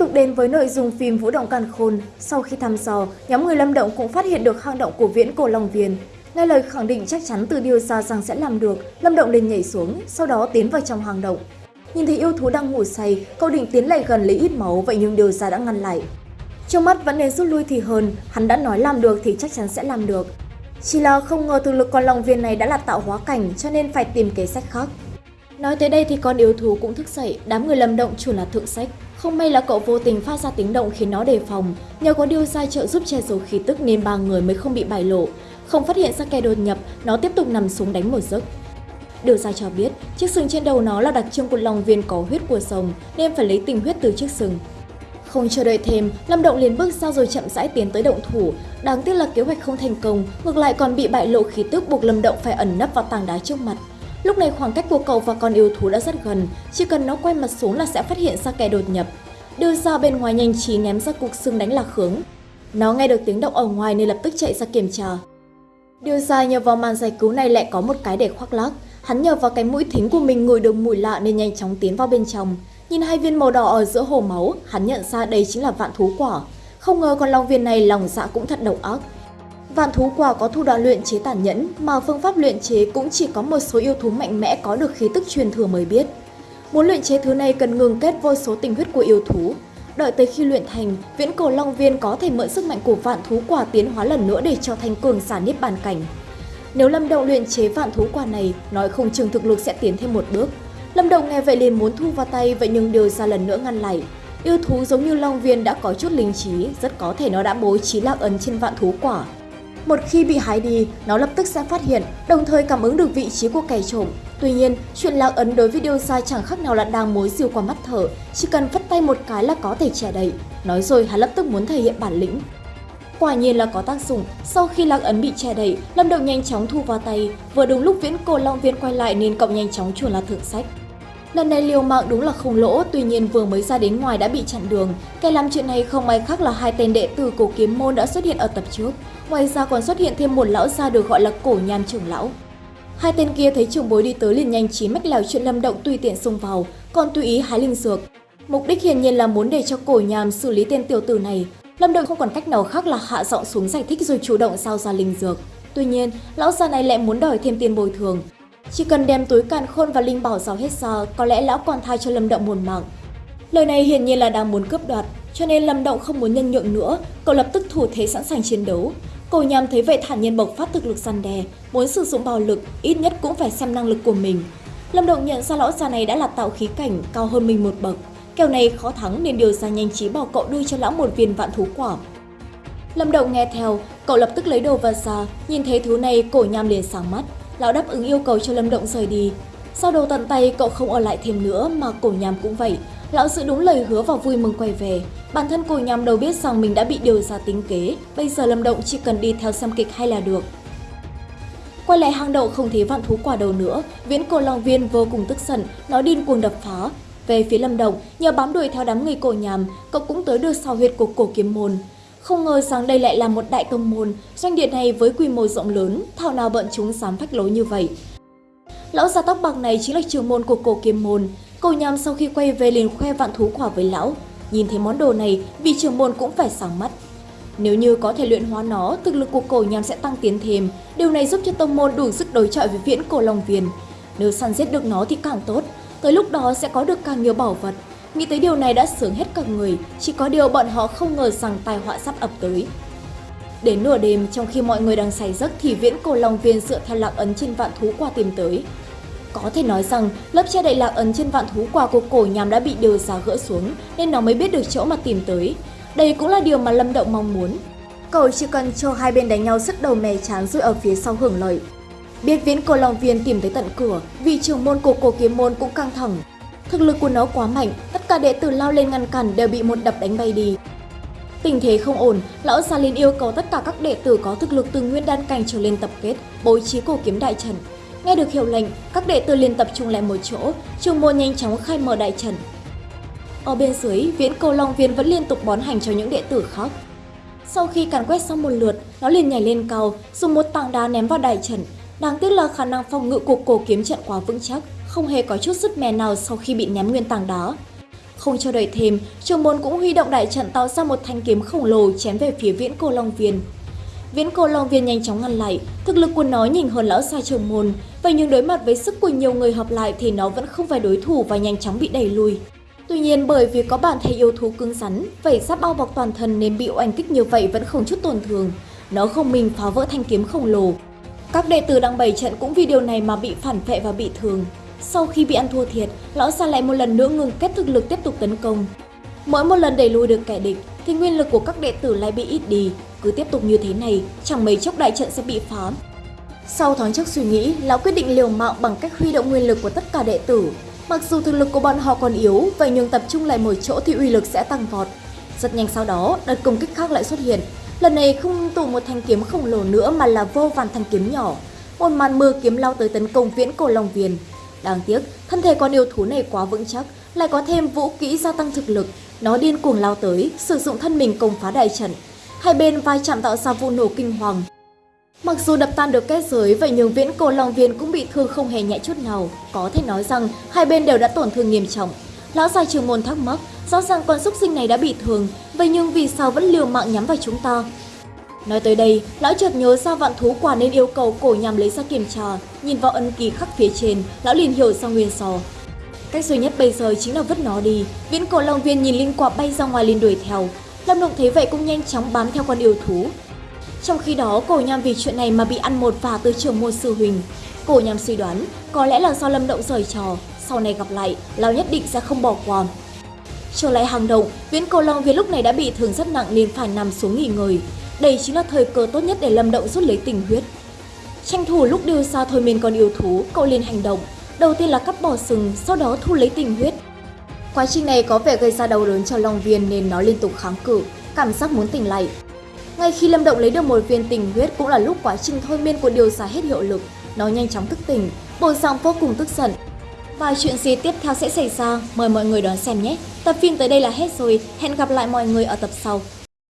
tục đến với nội dung phim Vũ Động Càn Khôn, sau khi thăm dò, nhóm người Lâm Động cũng phát hiện được hang động của Viễn Cổ Long Viên. Nghe lời khẳng định chắc chắn từ điều gia rằng sẽ làm được, Lâm Động liền nhảy xuống, sau đó tiến vào trong hang động. Nhìn thấy yêu thú đang ngủ say, cậu định tiến lại gần lấy ít máu vậy nhưng điều gia đã ngăn lại. Trong mắt vẫn nên rút lui thì hơn, hắn đã nói làm được thì chắc chắn sẽ làm được. Chỉ là không ngờ thực lực con Long Viên này đã là tạo hóa cảnh cho nên phải tìm kế sách khác. Nói tới đây thì con yêu thú cũng thức dậy, đám người Lâm Động chủ là thượng sách. Không may là cậu vô tình phát ra tiếng động khiến nó đề phòng. Nhờ có điều sai trợ giúp che giấu khí tức nên ba người mới không bị bại lộ. Không phát hiện ra kẻ đột nhập, nó tiếp tục nằm xuống đánh một giấc. Điều sai cho biết, chiếc sừng trên đầu nó là đặc trưng của lòng viên có huyết của rồng nên phải lấy tình huyết từ chiếc sừng. Không chờ đợi thêm, Lâm Động liền bước ra rồi chậm rãi tiến tới động thủ. Đáng tiếc là kế hoạch không thành công, ngược lại còn bị bại lộ khí tức buộc Lâm Động phải ẩn nấp vào tảng đá trước mặt. Lúc này khoảng cách của cậu và con yêu thú đã rất gần, chỉ cần nó quay mặt xuống là sẽ phát hiện ra kẻ đột nhập. Đưa ra bên ngoài nhanh trí ném ra cục xương đánh lạc hướng. Nó nghe được tiếng động ở ngoài nên lập tức chạy ra kiểm tra. điều ra nhờ vào màn giải cứu này lại có một cái để khoác lác. Hắn nhờ vào cái mũi thính của mình ngửi được mùi lạ nên nhanh chóng tiến vào bên trong. Nhìn hai viên màu đỏ ở giữa hồ máu, hắn nhận ra đây chính là vạn thú quả. Không ngờ con long viên này lòng dạ cũng thật độc ác. Vạn thú quả có thủ đoạn luyện chế tàn nhẫn, mà phương pháp luyện chế cũng chỉ có một số yêu thú mạnh mẽ có được khí tức truyền thừa mới biết. Muốn luyện chế thứ này cần ngừng kết vô số tình huyết của yêu thú. Đợi tới khi luyện thành, viễn cổ long viên có thể mượn sức mạnh của vạn thú quả tiến hóa lần nữa để trở thành cường giả niết bàn cảnh. Nếu Lâm Động luyện chế vạn thú quả này, nói không chừng thực lực sẽ tiến thêm một bước. Lâm Động nghe vậy liền muốn thu vào tay, vậy nhưng điều ra lần nữa ngăn lại. Yêu thú giống như Long Viên đã có chút linh trí, rất có thể nó đã bố trí lạc ấn trên vạn thú quả. Một khi bị hái đi, nó lập tức sẽ phát hiện, đồng thời cảm ứng được vị trí của kẻ trộm. Tuy nhiên, chuyện lạc ấn đối với điều sai chẳng khác nào là đang mối diều qua mắt thở, chỉ cần vất tay một cái là có thể che đậy. Nói rồi hắn lập tức muốn thể hiện bản lĩnh. Quả nhiên là có tác dụng, sau khi lạc ấn bị che đậy, Lâm Động nhanh chóng thu vào tay, vừa đúng lúc viễn cổ long viên quay lại nên cậu nhanh chóng chuồn là thượng sách. Lần này liều mạng đúng là không lỗ, tuy nhiên vừa mới ra đến ngoài đã bị chặn đường. Kẻ làm chuyện này không ai khác là hai tên đệ tử cổ kiếm môn đã xuất hiện ở tập trước. Ngoài ra còn xuất hiện thêm một lão gia được gọi là cổ nham trưởng lão. Hai tên kia thấy trưởng bối đi tới liền nhanh trí mách lèo chuyện lâm động tùy tiện xông vào, còn tùy ý hái linh dược. Mục đích hiển nhiên là muốn để cho cổ nham xử lý tên tiểu tử này. Lâm động không còn cách nào khác là hạ giọng xuống giải thích rồi chủ động giao ra linh dược. Tuy nhiên, lão già này lại muốn đòi thêm tiền bồi thường. Chỉ cần đem túi càn khôn và linh bảo giao hết giờ, có lẽ lão còn tha cho Lâm Động một mạng. Lời này hiển nhiên là đang muốn cướp đoạt, cho nên Lâm Động không muốn nhân nhượng nữa, cậu lập tức thủ thế sẵn sàng chiến đấu. Cổ nhằm thấy vậy thản nhiên bộc phát thực lực săn đè, muốn sử dụng bạo lực, ít nhất cũng phải xem năng lực của mình. Lâm Động nhận ra lão già này đã là tạo khí cảnh, cao hơn mình một bậc. Kèo này khó thắng nên điều ra nhanh trí bảo cậu đưa cho lão một viên vạn thú quả. Lâm Động nghe theo, cậu lập tức lấy đồ vật ra, nhìn thấy thứ này cổ nham liền sáng mắt. Lão đáp ứng yêu cầu cho Lâm Động rời đi. Sau đồ tận tay cậu không ở lại thêm nữa mà cổ nham cũng vậy. Lão giữ đúng lời hứa và vui mừng quay về. Bản thân cổ nham đâu biết rằng mình đã bị điều ra tính kế. Bây giờ Lâm Động chỉ cần đi theo xem kịch hay là được. Quay lại hang động không thấy vạn thú quả đầu nữa, viễn cổ long viên vô cùng tức giận, nó điên cuồng đập phá. Về phía Lâm Động, nhờ bám đuổi theo đám người cổ nhàm, cậu cũng tới được sau huyệt của cổ kiếm môn. Không ngờ rằng đây lại là một đại tông môn, doanh điện này với quy mô rộng lớn, thảo nào bận chúng dám phách lối như vậy. Lão già tóc bạc này chính là trưởng môn của cổ kiếm môn. Cổ nhằm sau khi quay về liền khoe vạn thú quả với lão. Nhìn thấy món đồ này, vị trưởng môn cũng phải sáng mắt. Nếu như có thể luyện hóa nó, thực lực của cổ nhằm sẽ tăng tiến thêm. Điều này giúp cho tông môn đủ sức đối chọi với viễn cổ long viên. Nếu săn giết được nó thì càng tốt, tới lúc đó sẽ có được càng nhiều bảo vật. Nghĩ tới điều này đã sướng hết cả người, chỉ có điều bọn họ không ngờ rằng tai họa sắp ập tới. Đến nửa đêm, trong khi mọi người đang say giấc thì viễn cổ long viên dựa theo lạc ấn trên vạn thú quả tìm tới. Có thể nói rằng, lớp che đậy lạc ấn trên vạn thú quả của cổ nhằm đã bị điều giá gỡ xuống, nên nó mới biết được chỗ mà tìm tới. Đây cũng là điều mà Lâm Động mong muốn. Cậu chỉ cần cho hai bên đánh nhau sức đầu mè chán rồi ở phía sau hưởng lợi. Biết viễn cổ long viên tìm tới tận cửa, vì trưởng môn của cổ kiếm môn cũng căng thẳng. Thực lực của nó quá mạnh, tất cả đệ tử lao lên ngăn cản đều bị một đập đánh bay đi. Tình thế không ổn, lão Gia lin yêu cầu tất cả các đệ tử có thực lực từ nguyên đan cảnh trở lên tập kết, bố trí cổ kiếm đại trận. Nghe được hiệu lệnh, các đệ tử liền tập trung lại một chỗ, trường môn nhanh chóng khai mở đại trận. Ở bên dưới, viễn cầu long viên vẫn liên tục bón hành cho những đệ tử khác. Sau khi càn quét xong một lượt, nó liền nhảy lên cao, dùng một tảng đá ném vào đại trận. Đáng tiếc là khả năng phòng ngự của cổ kiếm trận quá vững chắc, không hề có chút sức mè nào sau khi bị ném nguyên tảng đá. Không cho đợi thêm, trường môn cũng huy động đại trận tạo ra một thanh kiếm khổng lồ chém về phía viễn cô Long Viên. Viễn cô Long Viên nhanh chóng ngăn lại, thực lực của nó nhìn hơn lão xa trường môn, vậy nhưng đối mặt với sức của nhiều người hợp lại thì nó vẫn không phải đối thủ và nhanh chóng bị đẩy lùi. Tuy nhiên bởi vì có bản thể yêu thú cứng rắn, vảy giáp bao bọc toàn thân nên bị oanh kích như vậy vẫn không chút tổn thương. Nó không mình phá vỡ thanh kiếm khổng lồ. Các đệ tử đang bày trận cũng vì điều này mà bị phản vệ và bị thương. Sau khi bị ăn thua thiệt, lão xa lại một lần nữa ngừng kết thực lực tiếp tục tấn công. Mỗi một lần đẩy lùi được kẻ địch thì nguyên lực của các đệ tử lại bị ít đi. Cứ tiếp tục như thế này, chẳng mấy chốc đại trận sẽ bị phá. Sau thoáng chốc suy nghĩ, lão quyết định liều mạng bằng cách huy động nguyên lực của tất cả đệ tử. Mặc dù thực lực của bọn họ còn yếu, vậy nhưng tập trung lại một chỗ thì uy lực sẽ tăng vọt. Rất nhanh sau đó, đợt công kích khác lại xuất hiện. Lần này không tụ một thanh kiếm khổng lồ nữa mà là vô vàn thanh kiếm nhỏ. Một màn mưa kiếm lao tới tấn công viễn cổ Long Viền. Đáng tiếc, thân thể con yêu thú này quá vững chắc, lại có thêm vũ kỹ gia tăng thực lực. Nó điên cuồng lao tới, sử dụng thân mình công phá đại trận. Hai bên vai chạm tạo ra vụ nổ kinh hoàng. Mặc dù đập tan được kết giới, vậy nhưng viễn cổ Long Viên cũng bị thương không hề nhẹ chút nào. Có thể nói rằng hai bên đều đã tổn thương nghiêm trọng. Lão già trường môn thắc mắc, rõ ràng con xúc sinh này đã bị thương, vậy nhưng vì sao vẫn liều mạng nhắm vào chúng ta? Nói tới đây, lão chợt nhớ ra vạn thú quả nên yêu cầu cổ nhằm lấy ra kiểm tra, nhìn vào ân ký khắc phía trên, lão liền hiểu ra nguyên sò. Cách duy nhất bây giờ chính là vứt nó đi. Viễn cổ long viên nhìn linh quả bay ra ngoài liền đuổi theo. Lâm Động thấy vậy cũng nhanh chóng bám theo con yêu thú. Trong khi đó, cổ nhằm vì chuyện này mà bị ăn một vả từ trường môn sư huỳnh. Cổ nhằm suy đoán, có lẽ là do Lâm Động rời trò, sau này gặp lại, lão nhất định sẽ không bỏ qua. Trở lại hàng động, viễn cổ long viên lúc này đã bị thương rất nặng nên phải nằm xuống nghỉ ngơi. Đây chính là thời cơ tốt nhất để Lâm Động rút lấy tình huyết. Tranh thủ lúc đưa xa thôi miên con yêu thú, cậu liền hành động. Đầu tiên là cắt bỏ sừng, sau đó thu lấy tình huyết. Quá trình này có vẻ gây ra đau đớn cho Long Viên nên nó liên tục kháng cự, cảm giác muốn tỉnh lại. Ngay khi Lâm Động lấy được một viên tình huyết cũng là lúc quá trình thôi miên của điều xả hết hiệu lực, nó nhanh chóng thức tỉnh, bộ dạng vô cùng tức giận. Và chuyện gì tiếp theo sẽ xảy ra, mời mọi người đón xem nhé. Tập phim tới đây là hết rồi, hẹn gặp lại mọi người ở tập sau.